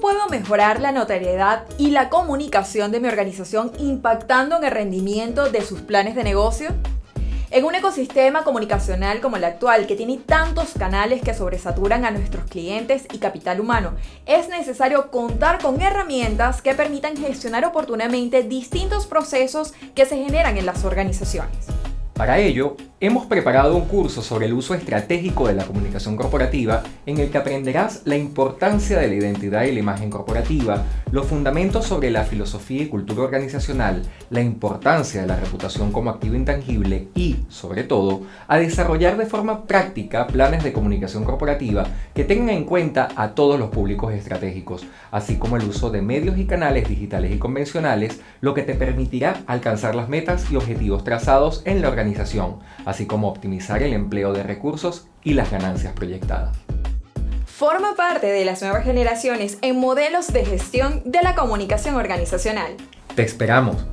puedo mejorar la notoriedad y la comunicación de mi organización impactando en el rendimiento de sus planes de negocio? En un ecosistema comunicacional como el actual, que tiene tantos canales que sobresaturan a nuestros clientes y capital humano, es necesario contar con herramientas que permitan gestionar oportunamente distintos procesos que se generan en las organizaciones. Para ello, hemos preparado un curso sobre el uso estratégico de la comunicación corporativa en el que aprenderás la importancia de la identidad y la imagen corporativa, los fundamentos sobre la filosofía y cultura organizacional, la importancia de la reputación como activo intangible y, sobre todo, a desarrollar de forma práctica planes de comunicación corporativa que tengan en cuenta a todos los públicos estratégicos, así como el uso de medios y canales digitales y convencionales, lo que te permitirá alcanzar las metas y objetivos trazados en la organización así como optimizar el empleo de recursos y las ganancias proyectadas. Forma parte de las nuevas generaciones en modelos de gestión de la comunicación organizacional. Te esperamos.